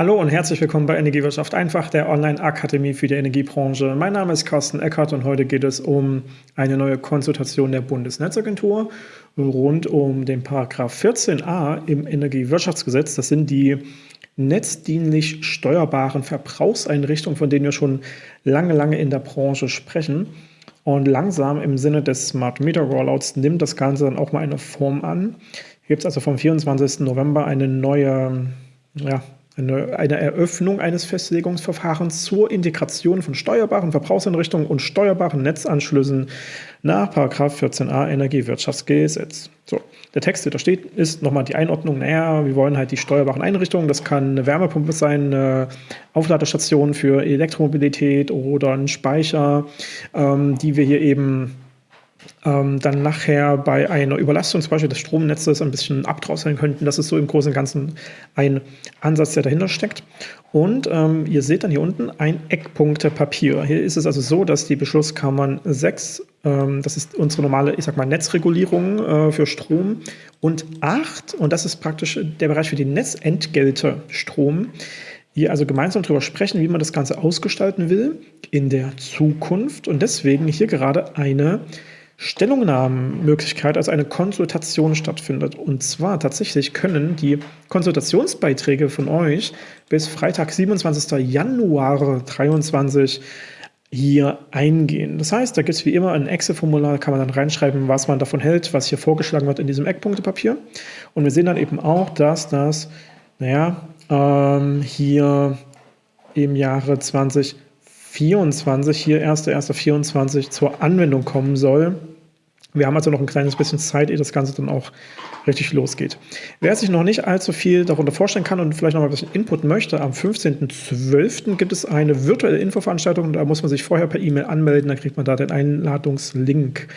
Hallo und herzlich willkommen bei Energiewirtschaft einfach, der Online-Akademie für die Energiebranche. Mein Name ist Carsten Eckert und heute geht es um eine neue Konsultation der Bundesnetzagentur rund um den Paragraph 14a im Energiewirtschaftsgesetz. Das sind die netzdienlich steuerbaren Verbrauchseinrichtungen, von denen wir schon lange, lange in der Branche sprechen. Und langsam im Sinne des Smart Meter Rollouts nimmt das Ganze dann auch mal eine Form an. Hier gibt es also vom 24. November eine neue ja, eine, eine Eröffnung eines Festlegungsverfahrens zur Integration von steuerbaren Verbrauchseinrichtungen und steuerbaren Netzanschlüssen nach 14a Energiewirtschaftsgesetz. So, der Text, der da steht, ist nochmal die Einordnung. Naja, wir wollen halt die steuerbaren Einrichtungen. Das kann eine Wärmepumpe sein, eine Aufladestation für Elektromobilität oder ein Speicher, ähm, die wir hier eben ähm, dann nachher bei einer Überlastung zum Beispiel des Stromnetzes ein bisschen abdrosseln könnten. Das ist so im Großen und Ganzen ein Ansatz, der dahinter steckt. Und ähm, ihr seht dann hier unten ein Eckpunktepapier. Hier ist es also so, dass die Beschlusskammern 6, ähm, das ist unsere normale, ich sag mal, Netzregulierung äh, für Strom, und 8, und das ist praktisch der Bereich für die Netzentgelte Strom, hier also gemeinsam darüber sprechen, wie man das Ganze ausgestalten will in der Zukunft und deswegen hier gerade eine Stellungnahmenmöglichkeit, also eine Konsultation stattfindet. Und zwar tatsächlich können die Konsultationsbeiträge von euch bis Freitag, 27. Januar 2023 hier eingehen. Das heißt, da gibt es wie immer ein Excel-Formular, kann man dann reinschreiben, was man davon hält, was hier vorgeschlagen wird in diesem Eckpunktepapier. Und wir sehen dann eben auch, dass das, naja, ähm, hier im Jahre 2024, hier 1.1.24 zur Anwendung kommen soll. Wir haben also noch ein kleines bisschen Zeit, ehe das Ganze dann auch richtig losgeht. Wer sich noch nicht allzu viel darunter vorstellen kann und vielleicht noch mal ein bisschen Input möchte, am 15.12. gibt es eine virtuelle Infoveranstaltung. Da muss man sich vorher per E-Mail anmelden, dann kriegt man da den Einladungslink.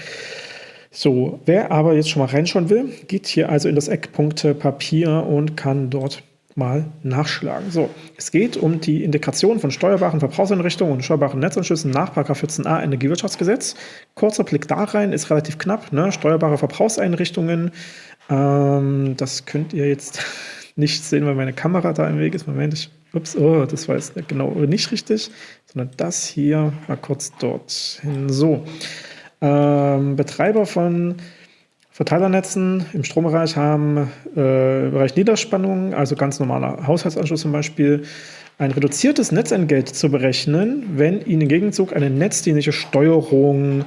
So, wer aber jetzt schon mal reinschauen will, geht hier also in das Eckpunkte Papier und kann dort mal nachschlagen. So, es geht um die Integration von steuerbaren Verbrauchseinrichtungen und steuerbaren Netzanschlüssen nach 14a Energiewirtschaftsgesetz. Kurzer Blick da rein, ist relativ knapp. Ne? Steuerbare Verbrauchseinrichtungen, ähm, das könnt ihr jetzt nicht sehen, weil meine Kamera da im Weg ist. Moment, ich, ups, oh, das war jetzt genau nicht richtig, sondern das hier mal kurz dorthin. So, ähm, Betreiber von Verteilernetzen im Strombereich haben äh, im Bereich Niederspannung, also ganz normaler Haushaltsanschluss zum Beispiel, ein reduziertes Netzentgelt zu berechnen, wenn ihnen im Gegenzug eine netzdienliche Steuerung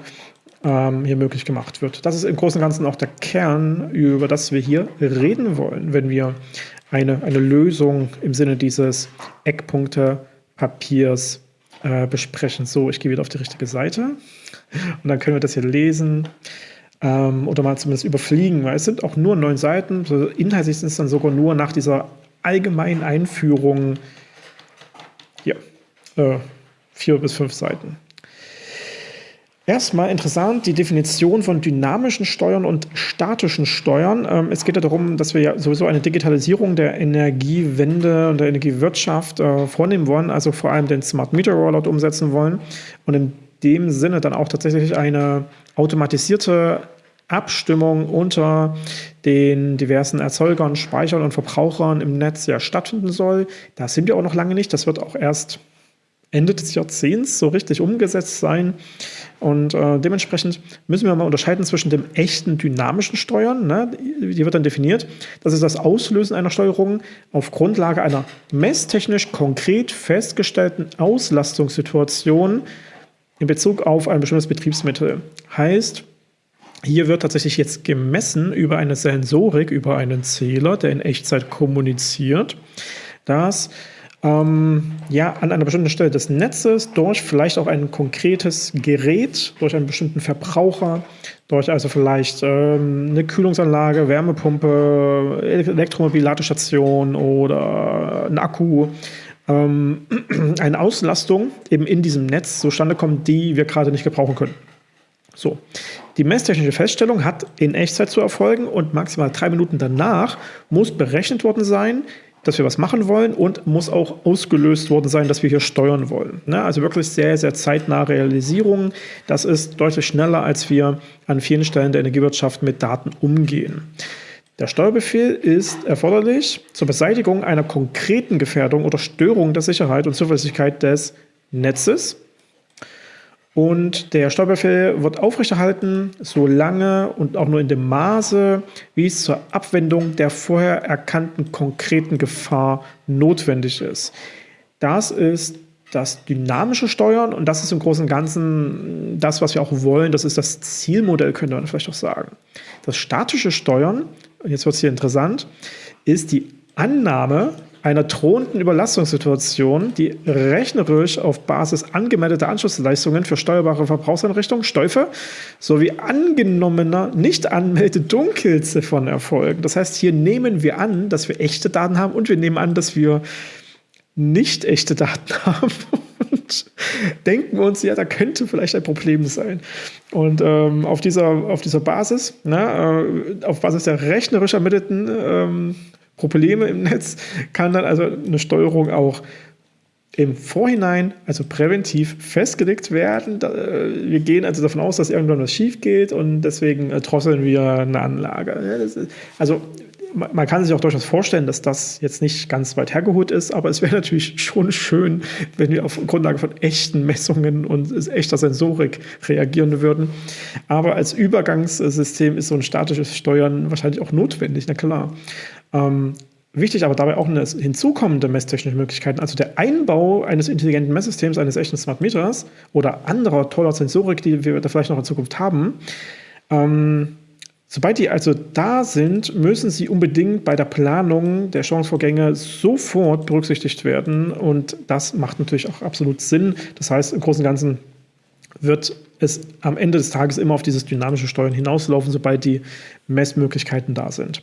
ähm, hier möglich gemacht wird. Das ist im Großen und Ganzen auch der Kern, über das wir hier reden wollen, wenn wir eine, eine Lösung im Sinne dieses Eckpunkte-Papiers äh, besprechen. So, ich gehe wieder auf die richtige Seite und dann können wir das hier lesen ähm, oder mal zumindest überfliegen, weil es sind auch nur neun Seiten. Also inhaltlich sind es dann sogar nur nach dieser allgemeinen Einführung hier, äh, vier bis fünf Seiten. Erstmal interessant die Definition von dynamischen Steuern und statischen Steuern. Ähm, es geht ja darum, dass wir ja sowieso eine Digitalisierung der Energiewende und der Energiewirtschaft äh, vornehmen wollen, also vor allem den Smart Meter Rollout umsetzen wollen und in dem Sinne dann auch tatsächlich eine automatisierte Abstimmung unter den diversen Erzeugern, Speichern und Verbrauchern im Netz ja stattfinden soll. Da sind wir auch noch lange nicht. Das wird auch erst Ende des Jahrzehnts so richtig umgesetzt sein. Und äh, dementsprechend müssen wir mal unterscheiden zwischen dem echten dynamischen Steuern, ne? die wird dann definiert, das ist das Auslösen einer Steuerung auf Grundlage einer messtechnisch konkret festgestellten Auslastungssituation in Bezug auf ein bestimmtes Betriebsmittel. Heißt, hier wird tatsächlich jetzt gemessen über eine Sensorik, über einen Zähler, der in Echtzeit kommuniziert, dass ähm, ja, an einer bestimmten Stelle des Netzes durch vielleicht auch ein konkretes Gerät, durch einen bestimmten Verbraucher, durch also vielleicht ähm, eine Kühlungsanlage, Wärmepumpe, Elektromobil-Ladestation oder ein Akku, ähm, eine Auslastung eben in diesem Netz zustande kommt, die wir gerade nicht gebrauchen können. So, die messtechnische Feststellung hat in Echtzeit zu erfolgen und maximal drei Minuten danach muss berechnet worden sein, dass wir was machen wollen und muss auch ausgelöst worden sein, dass wir hier steuern wollen. Ne? Also wirklich sehr, sehr zeitnahe Realisierung. Das ist deutlich schneller, als wir an vielen Stellen der Energiewirtschaft mit Daten umgehen. Der Steuerbefehl ist erforderlich zur Beseitigung einer konkreten Gefährdung oder Störung der Sicherheit und Zuverlässigkeit des Netzes. Und der Steuerbefehl wird aufrechterhalten, solange und auch nur in dem Maße, wie es zur Abwendung der vorher erkannten konkreten Gefahr notwendig ist. Das ist das dynamische Steuern und das ist im Großen und Ganzen das, was wir auch wollen. Das ist das Zielmodell, könnte man vielleicht auch sagen. Das statische Steuern, jetzt wird es hier interessant, ist die Annahme einer drohenden Überlastungssituation, die rechnerisch auf Basis angemeldeter Anschlussleistungen für steuerbare Verbrauchseinrichtungen, Stäufe sowie angenommener Nicht-Anmelde-Dunkelziffern erfolgen. Das heißt, hier nehmen wir an, dass wir echte Daten haben und wir nehmen an, dass wir nicht echte Daten haben und denken uns, ja, da könnte vielleicht ein Problem sein. Und ähm, auf, dieser, auf dieser Basis, ne, äh, auf Basis der rechnerisch ermittelten ähm, Probleme im Netz, kann dann also eine Steuerung auch im Vorhinein, also präventiv festgelegt werden. Äh, wir gehen also davon aus, dass irgendwann was schief geht und deswegen äh, drosseln wir eine Anlage. also man kann sich auch durchaus vorstellen, dass das jetzt nicht ganz weit hergeholt ist, aber es wäre natürlich schon schön, wenn wir auf Grundlage von echten Messungen und echter Sensorik reagieren würden. Aber als Übergangssystem ist so ein statisches Steuern wahrscheinlich auch notwendig, na klar. Ähm, Wichtig aber dabei auch eine hinzukommende messtechnische Möglichkeiten, also der Einbau eines intelligenten Messsystems, eines echten Smart Meters oder anderer toller Sensorik, die wir da vielleicht noch in Zukunft haben. Ähm, Sobald die also da sind, müssen sie unbedingt bei der Planung der Chancevorgänge sofort berücksichtigt werden. Und das macht natürlich auch absolut Sinn. Das heißt, im Großen und Ganzen wird es am Ende des Tages immer auf dieses dynamische Steuern hinauslaufen, sobald die Messmöglichkeiten da sind.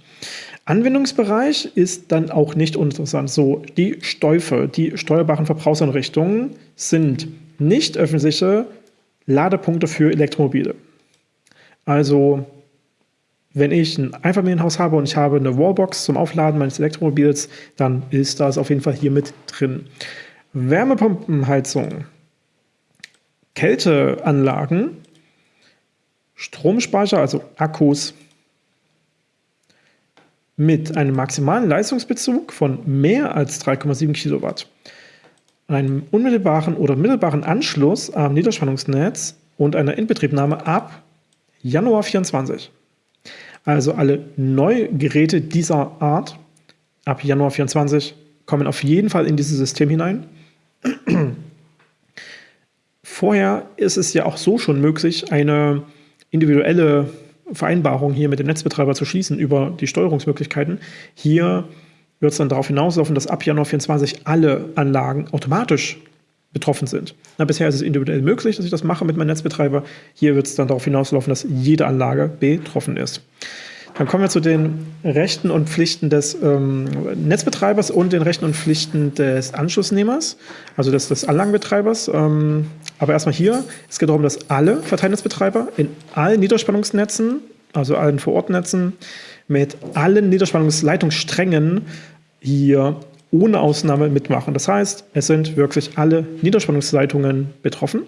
Anwendungsbereich ist dann auch nicht uninteressant. So, die Stäufe, die steuerbaren Verbrauchseinrichtungen sind nicht öffentliche Ladepunkte für Elektromobile. Also wenn ich ein Einfamilienhaus habe und ich habe eine Wallbox zum Aufladen meines Elektromobils, dann ist das auf jeden Fall hier mit drin. Wärmepumpenheizung, Kälteanlagen, Stromspeicher, also Akkus, mit einem maximalen Leistungsbezug von mehr als 3,7 Kilowatt, einem unmittelbaren oder mittelbaren Anschluss am Niederspannungsnetz und einer Inbetriebnahme ab Januar 2024. Also alle Neugeräte dieser Art ab Januar 24 kommen auf jeden Fall in dieses System hinein. Vorher ist es ja auch so schon möglich, eine individuelle Vereinbarung hier mit dem Netzbetreiber zu schließen über die Steuerungsmöglichkeiten. Hier wird es dann darauf hinauslaufen, dass ab Januar 24 alle Anlagen automatisch betroffen sind. Na, bisher ist es individuell möglich, dass ich das mache mit meinem Netzbetreiber. Hier wird es dann darauf hinauslaufen, dass jede Anlage betroffen ist. Dann kommen wir zu den Rechten und Pflichten des ähm, Netzbetreibers und den Rechten und Pflichten des Anschlussnehmers, also des, des Anlagenbetreibers. Ähm, aber erstmal hier, es geht darum, dass alle Verteilnetzbetreiber in allen Niederspannungsnetzen, also allen Vorortnetzen, mit allen Niederspannungsleitungssträngen hier ohne Ausnahme mitmachen. Das heißt, es sind wirklich alle Niederspannungsleitungen betroffen.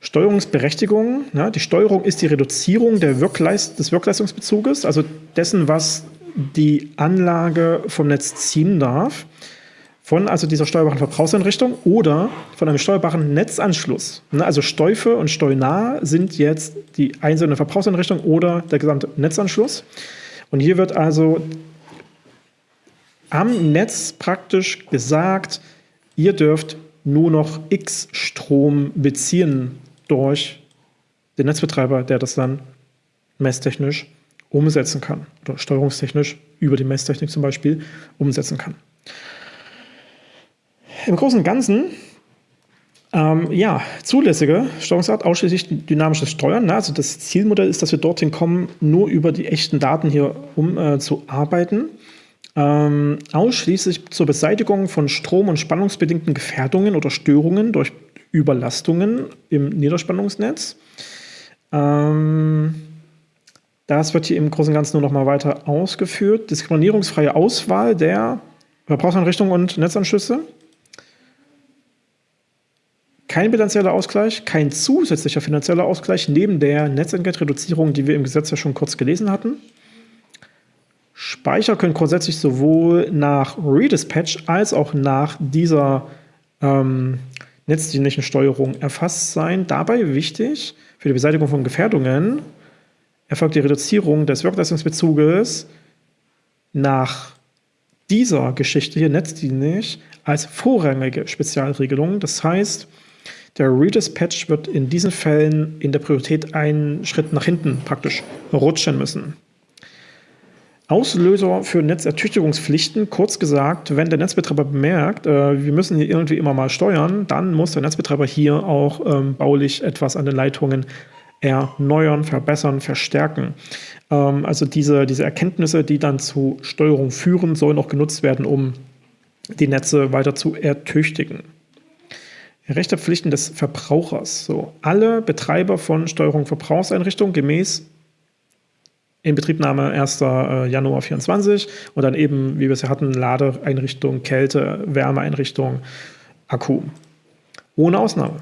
Steuerungsberechtigung, ja, die Steuerung ist die Reduzierung Wirkleist des Wirkleistungsbezuges, also dessen, was die Anlage vom Netz ziehen darf, von also dieser steuerbaren Verbrauchseinrichtung oder von einem steuerbaren Netzanschluss. Ne, also Steufe und Steuernah sind jetzt die einzelne Verbrauchseinrichtung oder der gesamte Netzanschluss. Und hier wird also am Netz praktisch gesagt, ihr dürft nur noch X Strom beziehen durch den Netzbetreiber, der das dann messtechnisch umsetzen kann oder steuerungstechnisch über die Messtechnik zum Beispiel umsetzen kann. Im Großen und Ganzen ähm, ja, zulässige Steuerungsart, ausschließlich dynamisches Steuern. Ne? Also das Zielmodell ist, dass wir dorthin kommen, nur über die echten Daten hier um äh, zu arbeiten ähm, ausschließlich zur Beseitigung von strom- und spannungsbedingten Gefährdungen oder Störungen durch Überlastungen im Niederspannungsnetz. Ähm, das wird hier im Großen und Ganzen nur noch mal weiter ausgeführt. Diskriminierungsfreie Auswahl der Verbrauchseinrichtungen und Netzanschlüsse. Kein bilanzieller Ausgleich, kein zusätzlicher finanzieller Ausgleich neben der Netzentgeltreduzierung, die wir im Gesetz ja schon kurz gelesen hatten. Speicher können grundsätzlich sowohl nach Redispatch als auch nach dieser ähm, netzdienlichen Steuerung erfasst sein. Dabei wichtig für die Beseitigung von Gefährdungen erfolgt die Reduzierung des Wirkleistungsbezuges nach dieser Geschichte hier netzdienlich als vorrangige Spezialregelung. Das heißt, der Redispatch wird in diesen Fällen in der Priorität einen Schritt nach hinten praktisch rutschen müssen. Auslöser für Netzertüchtigungspflichten, kurz gesagt, wenn der Netzbetreiber bemerkt, äh, wir müssen hier irgendwie immer mal steuern, dann muss der Netzbetreiber hier auch ähm, baulich etwas an den Leitungen erneuern, verbessern, verstärken. Ähm, also diese, diese Erkenntnisse, die dann zu Steuerung führen, sollen auch genutzt werden, um die Netze weiter zu ertüchtigen. Rechte Pflichten des Verbrauchers. So, alle Betreiber von Steuerung Verbrauchseinrichtungen gemäß Inbetriebnahme 1. Äh, Januar 24 und dann eben, wie wir es ja hatten, Ladeeinrichtung, Kälte, Wärmeeinrichtung, Akku. Ohne Ausnahme.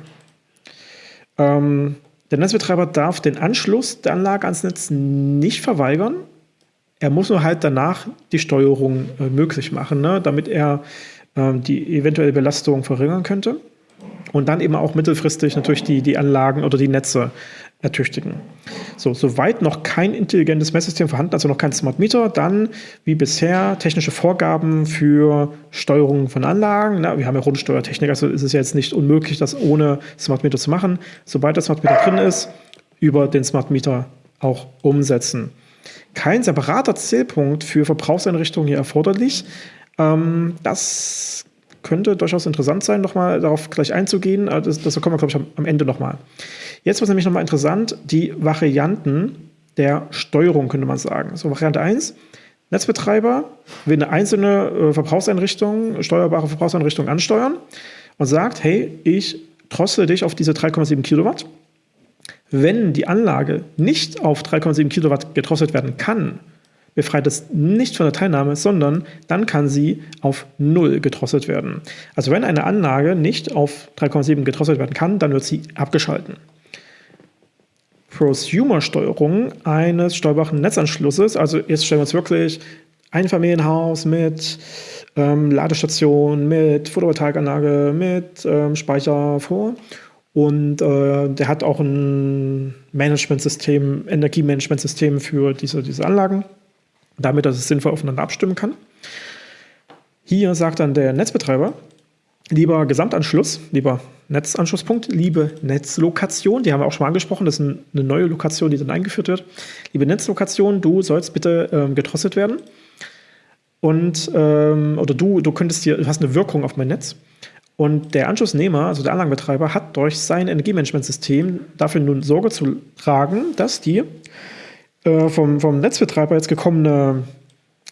Ähm, der Netzbetreiber darf den Anschluss der Anlage ans Netz nicht verweigern. Er muss nur halt danach die Steuerung äh, möglich machen, ne, damit er äh, die eventuelle Belastung verringern könnte und dann eben auch mittelfristig natürlich die, die Anlagen oder die Netze ertüchtigen. So, soweit noch kein intelligentes Messsystem vorhanden, also noch kein Smart Meter, dann wie bisher technische Vorgaben für Steuerung von Anlagen. Na, wir haben ja Rundsteuertechnik, also ist es jetzt nicht unmöglich, das ohne Smart Meter zu machen. Sobald der Smart Meter drin ist, über den Smart Meter auch umsetzen. Kein separater Zählpunkt für Verbrauchseinrichtungen hier erforderlich. Ähm, das könnte durchaus interessant sein, nochmal darauf gleich einzugehen. Äh, das, das kommen wir, glaube ich, am Ende nochmal. Jetzt wird nämlich nochmal interessant, die Varianten der Steuerung, könnte man sagen. So, Variante 1, Netzbetreiber will eine einzelne äh, Verbrauchseinrichtung, steuerbare Verbrauchseinrichtung ansteuern und sagt, hey, ich drossel dich auf diese 3,7 Kilowatt. Wenn die Anlage nicht auf 3,7 Kilowatt gedrosselt werden kann, befreit es nicht von der Teilnahme, sondern dann kann sie auf 0 gedrosselt werden. Also wenn eine Anlage nicht auf 3,7 gedrosselt werden kann, dann wird sie abgeschalten. Prosumer-Steuerung eines steuerbaren Netzanschlusses, also jetzt stellen wir uns wirklich ein Familienhaus mit ähm, Ladestation, mit Photovoltaikanlage, mit ähm, Speicher vor und äh, der hat auch ein Managementsystem, Energiemanagementsystem für diese, diese Anlagen damit dass es sinnvoll aufeinander abstimmen kann. Hier sagt dann der Netzbetreiber, lieber Gesamtanschluss, lieber Netzanschlusspunkt, liebe Netzlokation, die haben wir auch schon mal angesprochen, das ist eine neue Lokation, die dann eingeführt wird. Liebe Netzlokation, du sollst bitte ähm, gedrosselt werden. Und, ähm, oder du, du könntest hier, du hast eine Wirkung auf mein Netz. Und der Anschlussnehmer, also der Anlagenbetreiber, hat durch sein Energiemanagementsystem dafür nun Sorge zu tragen, dass die äh, vom, vom Netzbetreiber jetzt gekommene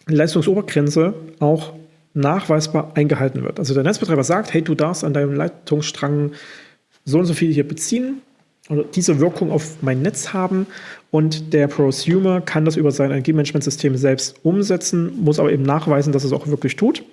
Leistungsobergrenze auch nachweisbar eingehalten wird. Also der Netzbetreiber sagt, hey, du darfst an deinem Leitungsstrang so und so viel hier beziehen oder diese Wirkung auf mein Netz haben und der Prosumer kann das über sein Energiemanagementsystem selbst umsetzen, muss aber eben nachweisen, dass es auch wirklich tut.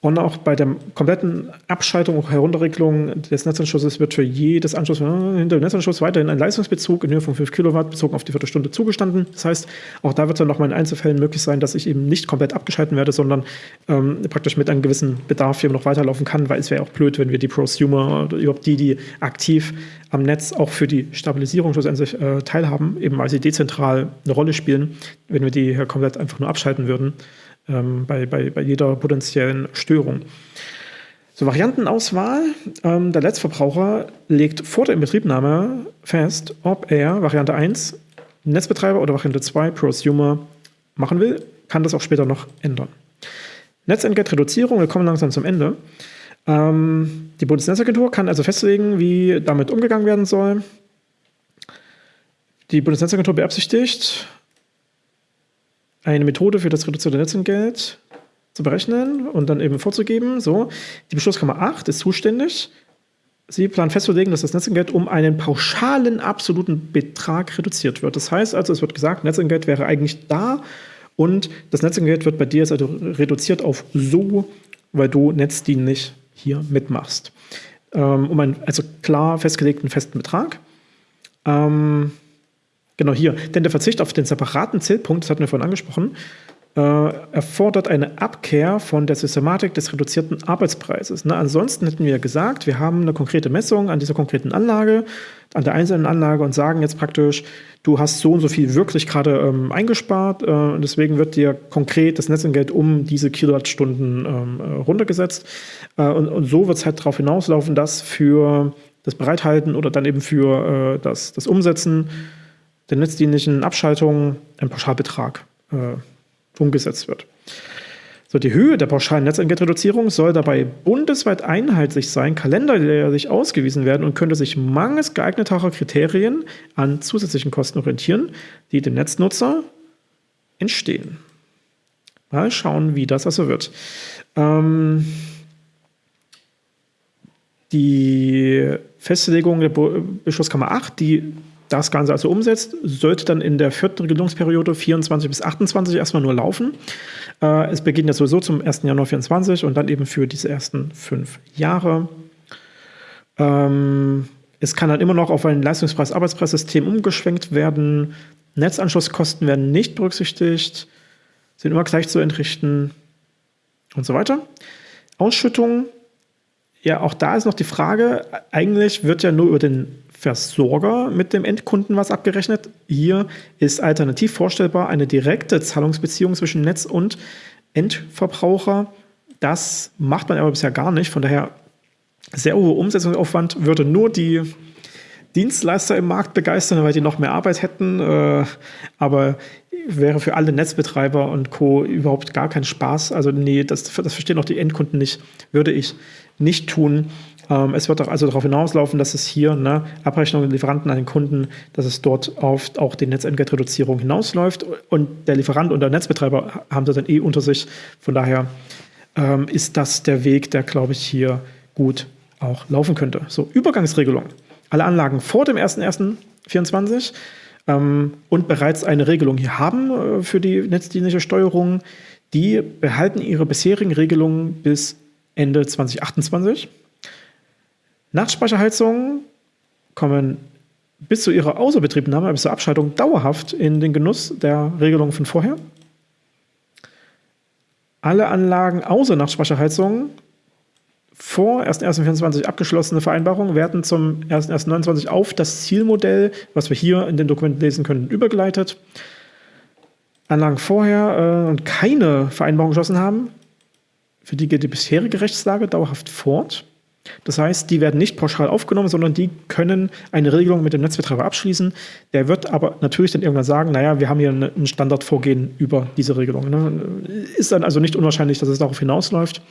Und auch bei der kompletten Abschaltung und Herunterregelung des Netzanschlusses wird für jedes Anschluss hinter dem Netzanschluss weiterhin ein Leistungsbezug in Höhe von 5 Kilowatt bezogen auf die Viertelstunde zugestanden. Das heißt, auch da wird es dann nochmal in Einzelfällen möglich sein, dass ich eben nicht komplett abgeschalten werde, sondern ähm, praktisch mit einem gewissen Bedarf hier noch weiterlaufen kann, weil es wäre auch blöd, wenn wir die Prosumer oder überhaupt die, die aktiv am Netz auch für die Stabilisierung schlussendlich äh, teilhaben, eben weil sie dezentral eine Rolle spielen, wenn wir die hier komplett einfach nur abschalten würden ähm, bei, bei, bei jeder potenziellen Störung. So, Variantenauswahl. Ähm, der Letztverbraucher legt vor der Inbetriebnahme fest, ob er Variante 1 Netzbetreiber oder Variante 2 Prosumer machen will, kann das auch später noch ändern. Netzentgeltreduzierung, wir kommen langsam zum Ende. Ähm, die Bundesnetzagentur kann also festlegen, wie damit umgegangen werden soll. Die Bundesnetzagentur beabsichtigt, eine Methode für das reduzierte Netzentgelt zu berechnen und dann eben vorzugeben. So, die Beschlusskammer 8 ist zuständig. Sie planen festzulegen, dass das Netzentgelt um einen pauschalen absoluten Betrag reduziert wird. Das heißt also, es wird gesagt, Netzentgelt wäre eigentlich da und das Netzentgelt wird bei dir also reduziert auf so, weil du netzdienlich hier mitmachst. Ähm, um einen also klar festgelegten festen Betrag. Ähm, Genau hier. Denn der Verzicht auf den separaten Zählpunkt, das hatten wir vorhin angesprochen, äh, erfordert eine Abkehr von der Systematik des reduzierten Arbeitspreises. Ne? Ansonsten hätten wir gesagt, wir haben eine konkrete Messung an dieser konkreten Anlage, an der einzelnen Anlage und sagen jetzt praktisch, du hast so und so viel wirklich gerade ähm, eingespart äh, und deswegen wird dir konkret das Netzentgelt um diese Kilowattstunden ähm, äh, runtergesetzt. Äh, und, und, so wird es halt darauf hinauslaufen, dass für das Bereithalten oder dann eben für äh, das, das Umsetzen der netzdienlichen Abschaltung ein Pauschalbetrag äh, umgesetzt wird. So, die Höhe der pauschalen Netzentgeltreduzierung soll dabei bundesweit einheitlich sein, kalenderjährlich ausgewiesen werden und könnte sich mangels geeigneter Kriterien an zusätzlichen Kosten orientieren, die dem Netznutzer entstehen. Mal schauen, wie das also wird. Ähm, die Festlegung der Beschlusskammer 8, die das Ganze also umsetzt, sollte dann in der vierten Regelungsperiode 24 bis 28 erstmal nur laufen. Äh, es beginnt ja sowieso zum 1. Januar 24 und dann eben für diese ersten fünf Jahre. Ähm, es kann dann immer noch auf ein Leistungspreis-Arbeitspreissystem umgeschwenkt werden. Netzanschlusskosten werden nicht berücksichtigt, sind immer gleich zu entrichten und so weiter. Ausschüttung, ja, auch da ist noch die Frage, eigentlich wird ja nur über den Versorger mit dem Endkunden was abgerechnet. Hier ist alternativ vorstellbar eine direkte Zahlungsbeziehung zwischen Netz und Endverbraucher. Das macht man aber bisher gar nicht. Von daher sehr hoher Umsetzungsaufwand würde nur die Dienstleister im Markt begeistern, weil die noch mehr Arbeit hätten. Äh, aber wäre für alle Netzbetreiber und Co. überhaupt gar kein Spaß. Also nee, das, das verstehen auch die Endkunden nicht. Würde ich nicht tun. Ähm, es wird also darauf hinauslaufen, dass es hier ne, Abrechnungen Lieferanten an den Kunden, dass es dort auf auch die Netzentgeltreduzierung hinausläuft. Und der Lieferant und der Netzbetreiber haben das dann eh unter sich. Von daher ähm, ist das der Weg, der, glaube ich, hier gut auch laufen könnte. So, Übergangsregelung. Alle Anlagen vor dem 01.01.24 ähm, und bereits eine Regelung hier haben äh, für die netzdienliche Steuerung, die behalten ihre bisherigen Regelungen bis Ende 2028. Nachtspeicherheizungen kommen bis zu ihrer Außerbetriebnahme, bis zur Abschaltung dauerhaft in den Genuss der Regelung von vorher. Alle Anlagen außer Nachtspeicherheizungen vor 1.1.24 abgeschlossene Vereinbarungen werden zum 1.1.29 auf das Zielmodell, was wir hier in den Dokumenten lesen können, übergeleitet. Anlagen vorher äh, und keine Vereinbarung geschlossen haben, für die geht die bisherige Rechtslage dauerhaft fort. Das heißt, die werden nicht pauschal aufgenommen, sondern die können eine Regelung mit dem Netzbetreiber abschließen. Der wird aber natürlich dann irgendwann sagen, naja, wir haben hier ein Standardvorgehen über diese Regelung. Ne? Ist dann also nicht unwahrscheinlich, dass es darauf hinausläuft.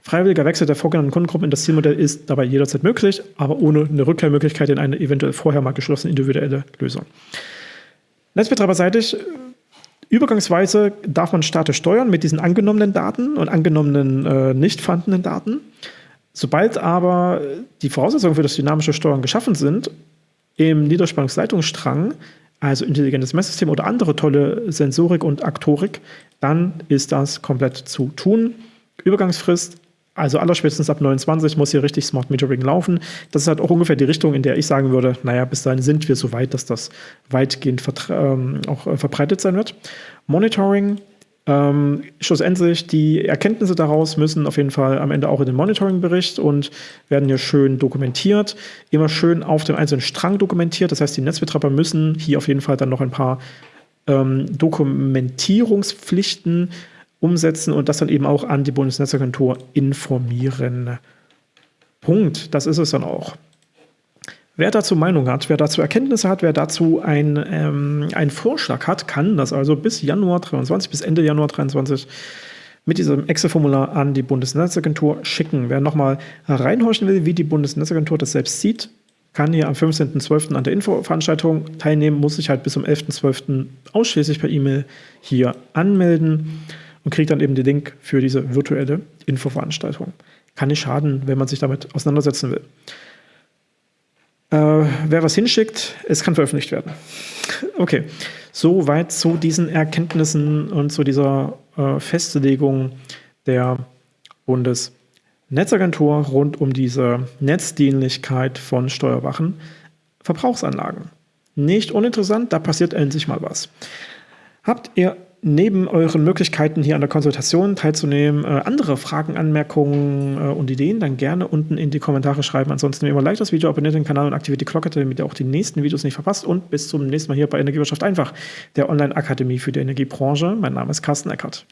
Freiwilliger Wechsel der vorgenannten Kundengruppen in das Zielmodell ist dabei jederzeit möglich, aber ohne eine Rückkehrmöglichkeit in eine eventuell vorher mal geschlossene individuelle Lösung. Netzbetreiberseitig Übergangsweise darf man statisch steuern mit diesen angenommenen Daten und angenommenen äh, nicht vorhandenen Daten. Sobald aber die Voraussetzungen für das dynamische Steuern geschaffen sind, im Niederspannungsleitungsstrang, also intelligentes Messsystem oder andere tolle Sensorik und Aktorik, dann ist das komplett zu tun. Übergangsfrist, also allerspätestens ab 29 muss hier richtig Smart Metering laufen. Das ist halt auch ungefähr die Richtung, in der ich sagen würde, naja, bis dahin sind wir so weit, dass das weitgehend ähm, auch äh, verbreitet sein wird. Monitoring ähm, schlussendlich, die Erkenntnisse daraus müssen auf jeden Fall am Ende auch in den Monitoring-Bericht und werden hier schön dokumentiert, immer schön auf dem einzelnen Strang dokumentiert. Das heißt, die Netzbetreiber müssen hier auf jeden Fall dann noch ein paar ähm, Dokumentierungspflichten umsetzen und das dann eben auch an die Bundesnetzagentur informieren. Punkt. Das ist es dann auch. Wer dazu Meinung hat, wer dazu Erkenntnisse hat, wer dazu ein, ähm, einen Vorschlag hat, kann das also bis Januar 23, bis Ende Januar 23 mit diesem Excel-Formular an die Bundesnetzagentur schicken. Wer nochmal reinhorchen will, wie die Bundesnetzagentur das selbst sieht, kann hier am 15.12. an der Infoveranstaltung teilnehmen, muss sich halt bis zum 11.12. ausschließlich per E-Mail hier anmelden und kriegt dann eben den Link für diese virtuelle Infoveranstaltung. Kann nicht schaden, wenn man sich damit auseinandersetzen will. Äh, wer was hinschickt, es kann veröffentlicht werden. Okay, soweit zu diesen Erkenntnissen und zu dieser äh, Festlegung der Bundesnetzagentur rund um diese Netzdienlichkeit von steuerwachen Verbrauchsanlagen. Nicht uninteressant, da passiert endlich mal was. Habt ihr neben euren Möglichkeiten hier an der Konsultation teilzunehmen, äh, andere Fragen, Anmerkungen äh, und Ideen, dann gerne unten in die Kommentare schreiben. Ansonsten wie immer like das Video, abonniert den Kanal und aktiviert die Glocke, damit ihr auch die nächsten Videos nicht verpasst. Und bis zum nächsten Mal hier bei Energiewirtschaft einfach, der Online-Akademie für die Energiebranche. Mein Name ist Carsten Eckert.